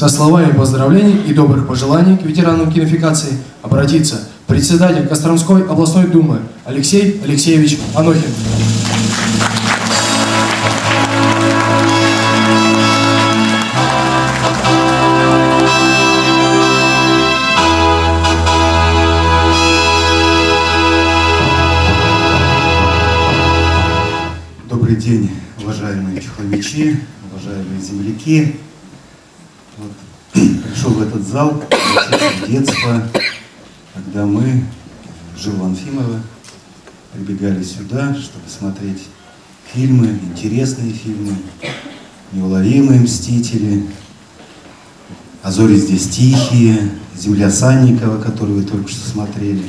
Со словами поздравлений и добрых пожеланий к ветеранам кинофикации обратится председатель Костромской областной думы Алексей Алексеевич Анохин. Добрый день, уважаемые чехловичи, уважаемые земляки. Пришел в этот зал в детство, когда мы, Жил Анфимова, прибегали сюда, чтобы смотреть фильмы, интересные фильмы, неуловимые мстители, а зори здесь тихие, земля Санникова, которую вы только что смотрели.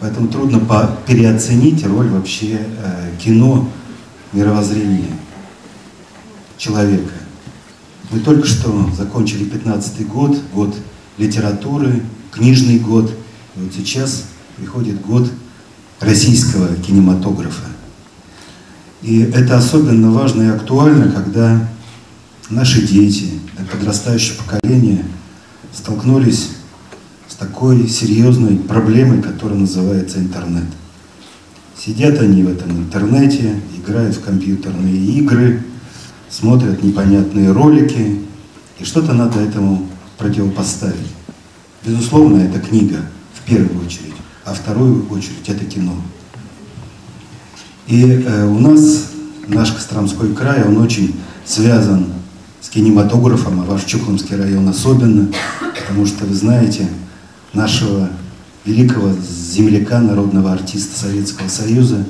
Поэтому трудно переоценить роль вообще э, кино мировоззрения человека. Мы только что закончили 15 год, год литературы, книжный год. И вот сейчас приходит год российского кинематографа. И это особенно важно и актуально, когда наши дети, подрастающее поколение столкнулись с такой серьезной проблемой, которая называется интернет. Сидят они в этом интернете, играют в компьютерные игры, смотрят непонятные ролики, и что-то надо этому противопоставить. Безусловно, это книга в первую очередь, а вторую очередь это кино. И э, у нас наш Костромской край, он очень связан с кинематографом, а ваш Чухломский район особенно, потому что вы знаете нашего великого земляка, народного артиста Советского Союза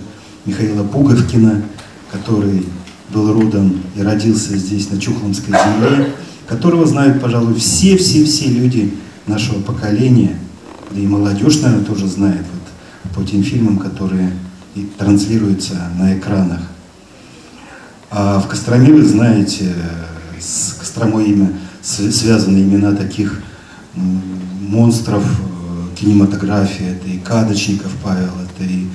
Михаила Пуговкина, который был родом и родился здесь, на Чухломской земле, которого знают, пожалуй, все-все-все люди нашего поколения, да и молодежь, наверное, тоже знает вот, по тем фильмам, которые и транслируются на экранах. А в Костроме, вы знаете, с Костромой имя, связаны имена таких монстров э, кинематографии. Это и Кадочников Павел, это и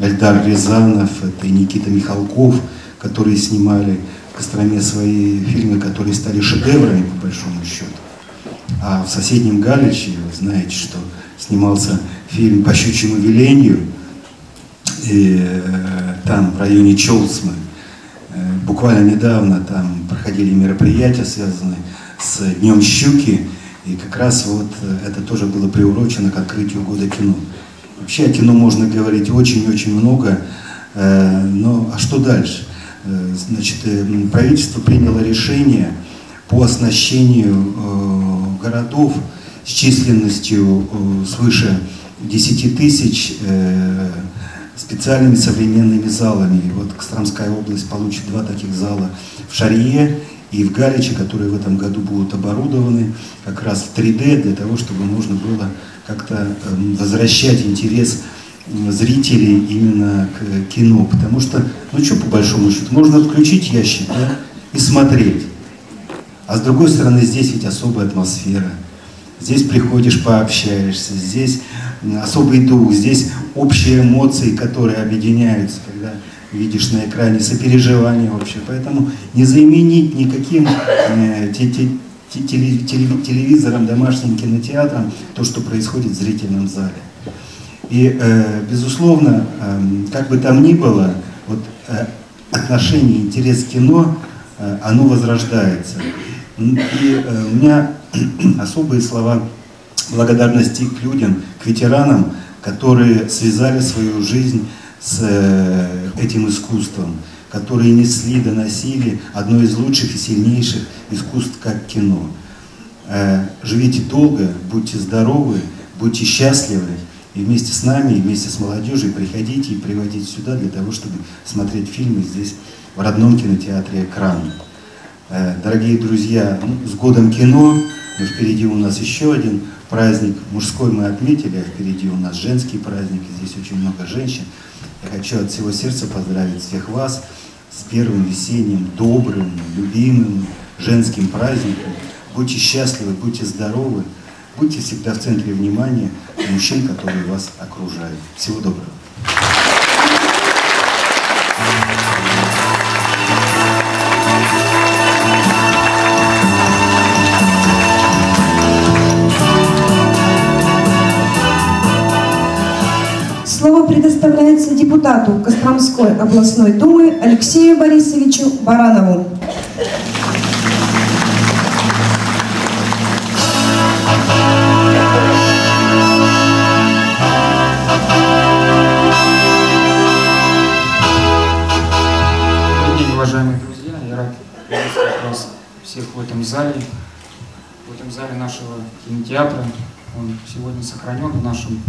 Эльдар Рязанов, это и Никита Михалков, которые снимали в Костроме свои фильмы, которые стали шедеврами, по большому счету. А в соседнем Галиче, вы знаете, что снимался фильм «По щучьему велению», и э, там, в районе Челсмы, э, буквально недавно там проходили мероприятия, связанные с Днем Щуки, и как раз вот э, это тоже было приурочено к открытию года кино. Вообще о кино можно говорить очень-очень много, но а что дальше? Значит, правительство приняло решение по оснащению городов с численностью свыше 10 тысяч специальными современными залами. Вот Костромская область получит два таких зала в Шарье и в Галиче, которые в этом году будут оборудованы как раз в 3D, для того, чтобы можно было как-то эм, возвращать интерес зрителей именно к кино. Потому что, ну что по большому счету, можно включить ящик да, и смотреть. А с другой стороны, здесь ведь особая атмосфера. Здесь приходишь, пообщаешься, здесь особый дух, здесь общие эмоции, которые объединяются, когда видишь на экране сопереживание вообще. Поэтому не заменить никаким э, те, те, теле, телевизором, домашним кинотеатром то, что происходит в зрительном зале. И, э, безусловно, э, как бы там ни было, вот, э, отношение, интерес к кино, э, оно возрождается. И у меня особые слова благодарности к людям, к ветеранам, которые связали свою жизнь с этим искусством, которые несли, доносили одно из лучших и сильнейших искусств, как кино. Живите долго, будьте здоровы, будьте счастливы, и вместе с нами, и вместе с молодежью приходите и приводите сюда для того, чтобы смотреть фильмы здесь, в родном кинотеатре «Экран». Э, дорогие друзья, ну, с годом кино, но впереди у нас еще один праздник мужской мы отметили, а впереди у нас женский праздник, и здесь очень много женщин. Я хочу от всего сердца поздравить всех вас с первым весенним, добрым, любимым женским праздником. Будьте счастливы, будьте здоровы, Будьте всегда в центре внимания мужчин, которые вас окружают. Всего доброго. Слово предоставляется депутату Костромской областной думы Алексею Борисовичу Баранову. Уважаемые друзья. Я рад приветствовать вас всех в этом зале, в этом зале нашего кинотеатра. Он сегодня сохранен в нашем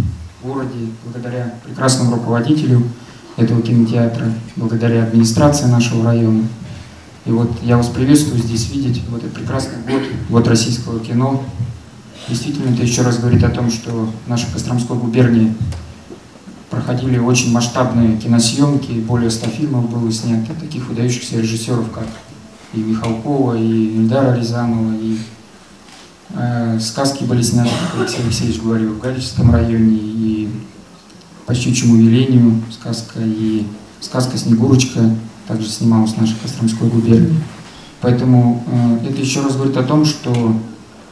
городе благодаря прекрасному руководителю этого кинотеатра, благодаря администрации нашего района. И вот я вас приветствую здесь видеть в этот прекрасный год, год российского кино. Действительно, это еще раз говорит о том, что в нашей Костромской губернии проходили очень масштабные киносъемки, более 100 фильмов было снято, таких выдающихся режиссеров, как и Михалкова, и Ильдара Рязанова, и э, сказки были сняты, как Алексей Алексеевич говорил, в Галическом районе, и по щучьему велению сказка, и сказка «Снегурочка» также снималась в нашей Костромской губернии. Поэтому э, это еще раз говорит о том, что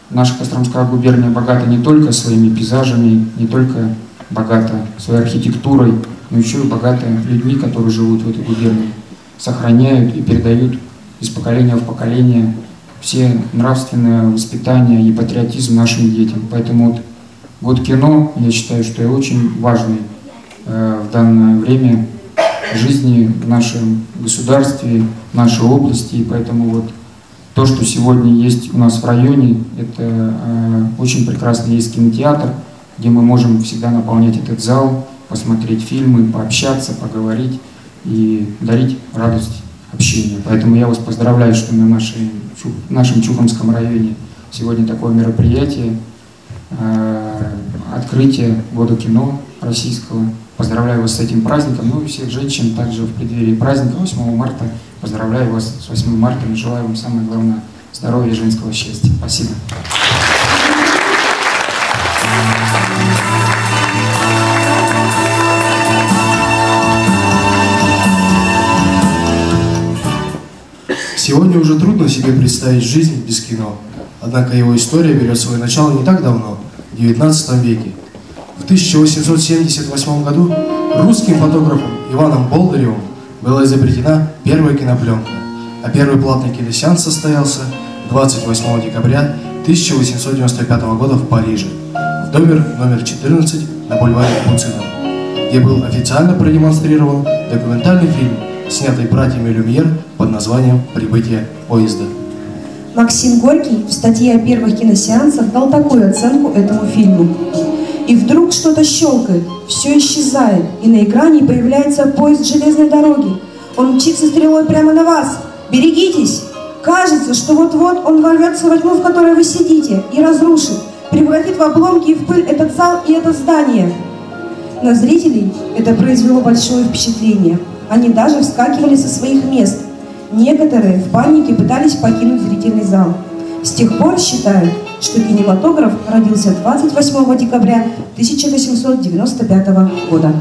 наша Костромская губерния богата не только своими пейзажами, не только богата своей архитектурой, но еще и богата людьми, которые живут в этой губернии, сохраняют и передают из поколения в поколение все нравственное воспитание и патриотизм нашим детям. Поэтому вот год кино, я считаю, что это очень важный э, в данное время жизни в нашем государстве, в нашей области. И поэтому вот то, что сегодня есть у нас в районе, это э, очень прекрасный есть кинотеатр, где мы можем всегда наполнять этот зал, посмотреть фильмы, пообщаться, поговорить и дарить радость общения. Поэтому я вас поздравляю, что на нашей, нашем Чухомском районе сегодня такое мероприятие, э, открытие года кино российского. Поздравляю вас с этим праздником, ну и всех женщин также в преддверии праздника 8 марта. Поздравляю вас с 8 марта и желаю вам самое главное здоровья и женского счастья. Спасибо. Сегодня уже трудно себе представить жизнь без кино. Однако его история берет свое начало не так давно, в XIX веке. В 1878 году русским фотографом Иваном Болдыревым была изобретена первая кинопленка, а первый платный киносеанс состоялся 28 декабря 1895 года в Париже, в доме номер 14 на бульваре Пуцина, где был официально продемонстрирован документальный фильм, снятый братьями Люмьер под названием «Прибытие поезда». Максим Горький в статье о первых киносеансах дал такую оценку этому фильму. И вдруг что-то щелкает, все исчезает, и на экране появляется поезд железной дороги. Он мчится стрелой прямо на вас. Берегитесь! Кажется, что вот-вот он ворвется во тьму, в которой вы сидите, и разрушит, превратит в обломки и в пыль этот зал и это здание. На зрителей это произвело большое впечатление. Они даже вскакивали со своих мест. Некоторые в панике пытались покинуть зрительный зал. С тех пор считают, что кинематограф родился 28 декабря 1895 года.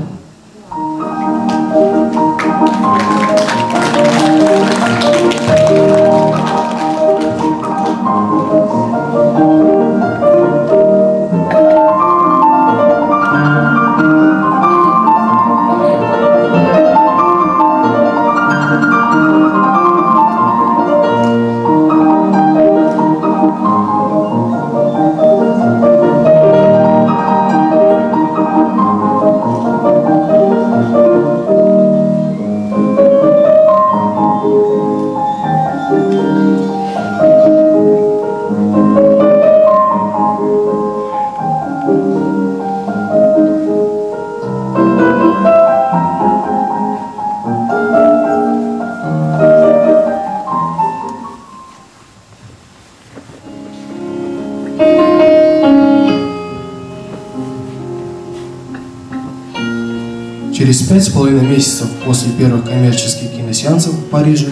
Через пять с половиной месяцев после первых коммерческих киносеансов в Париже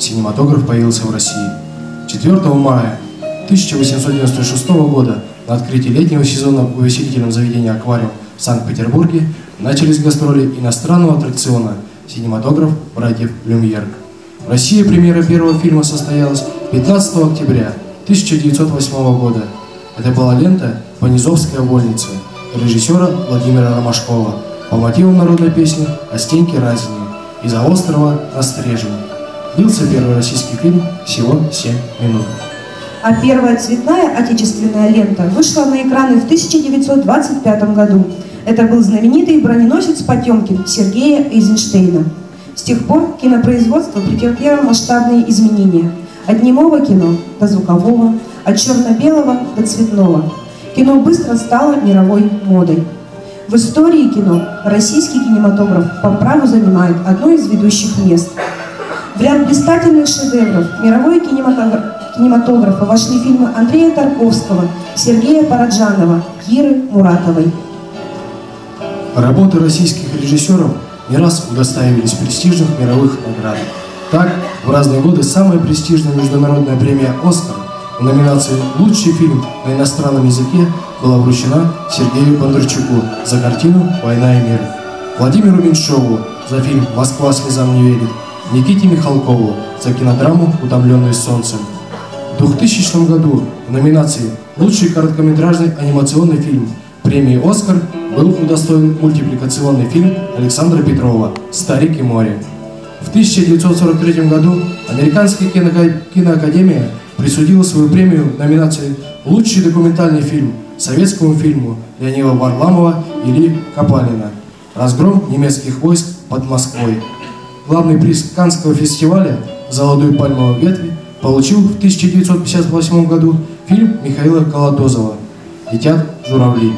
синематограф появился в России. 4 мая 1896 года на открытии летнего сезона в увеселительном заведении «Аквариум» в Санкт-Петербурге начались гастроли иностранного аттракциона «Синематограф братьев Люмьер». В России премьера первого фильма состоялась 15 октября 1908 года. Это была лента «Понизовская вольница» режиссера Владимира Ромашкова. По мотивам народной песни о Стеньке Разине из-за острова на Стрежень. Длился первый российский фильм всего 7 минут. А первая цветная отечественная лента вышла на экраны в 1925 году. Это был знаменитый броненосец Потемкин Сергея Эйзенштейна. С тех пор кинопроизводство претерпело масштабные изменения. От немого кино до звукового, от черно-белого до цветного. Кино быстро стало мировой модой. В истории кино российский кинематограф по праву занимает одно из ведущих мест. В ряд блистательных шедевров кинематограф, кинематографа вошли фильмы Андрея Тарковского, Сергея Параджанова, Киры Муратовой. Работы российских режиссеров не раз удостаивались престижных мировых наград. Так, в разные годы самая престижная международная премия «Оскар» номинации «Лучший фильм на иностранном языке» была вручена Сергею Бондарчуку за картину «Война и мир», Владимиру Меньшову за фильм «Москва слезам не верит», Никите Михалкову за кинодраму «Утомленный солнцем». В 2000 году в номинации «Лучший короткометражный анимационный фильм» премии «Оскар» был удостоен мультипликационный фильм Александра Петрова «Старик и море». В 1943 году Американская киноакадемия присудила свою премию в номинации «Лучший документальный фильм» советскому фильму Леонида Варламова или Капалина «Разгром немецких войск под Москвой». Главный приз Каннского фестиваля «Золотую пальмовую ветви» получил в 1958 году фильм Михаила Колотозова «Летят журавли».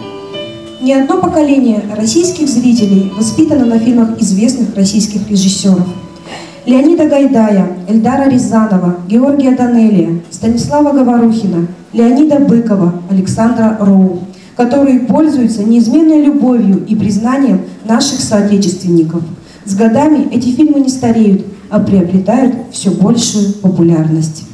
Не одно поколение российских зрителей воспитано на фильмах известных российских режиссеров. Леонида Гайдая, Эльдара Рязанова, Георгия Данелия, Станислава Говорухина, Леонида Быкова, Александра Роу, которые пользуются неизменной любовью и признанием наших соотечественников. С годами эти фильмы не стареют, а приобретают все большую популярность.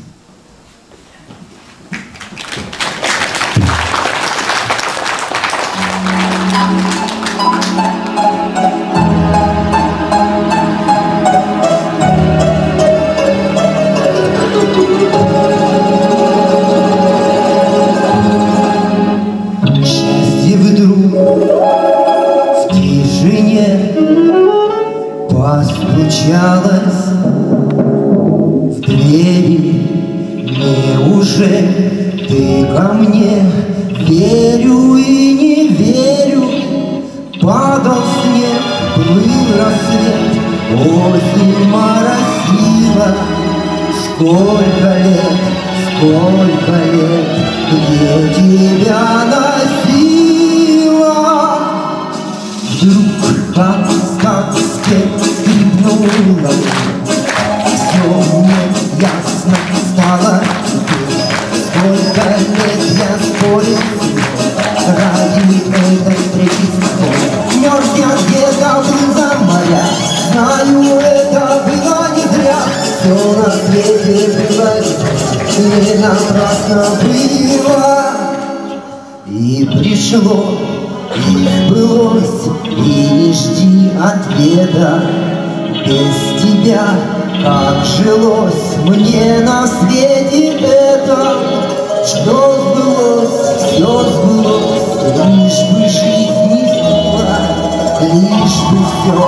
Верю и не верю. Падал снег, плыл рассвет, осень моросила. Сколько лет, сколько лет, где тебя носила? Вдруг как сказке скрипнула Все мне ясно стало. Сколько лет не напрасно было и пришло, и сбылось, и не жди ответа. Без тебя, как жилось мне на свете это, что сбылось, все сбылось, лишь бы жизнь не сбыла, лишь бы все,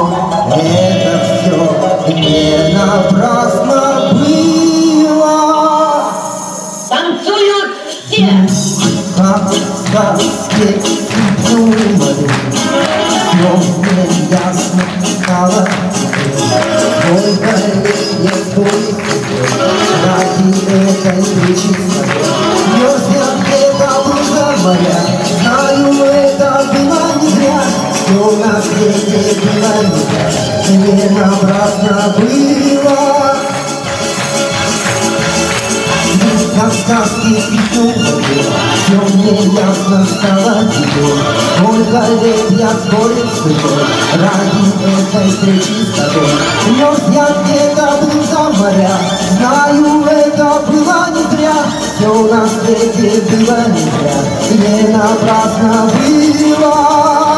это все не напрасно этой встречи с тобой Мерз я где-то был за моря Знаю, это было не зря Все на свете было не зря Не напрасно было как сказки скрипнула Все мне ясно стало теперь Сколько лет я спорил с тобой Ради этой встречи с тобой Мерз я где-то за моря Знаю, это Все на свете было не зря Не напрасно было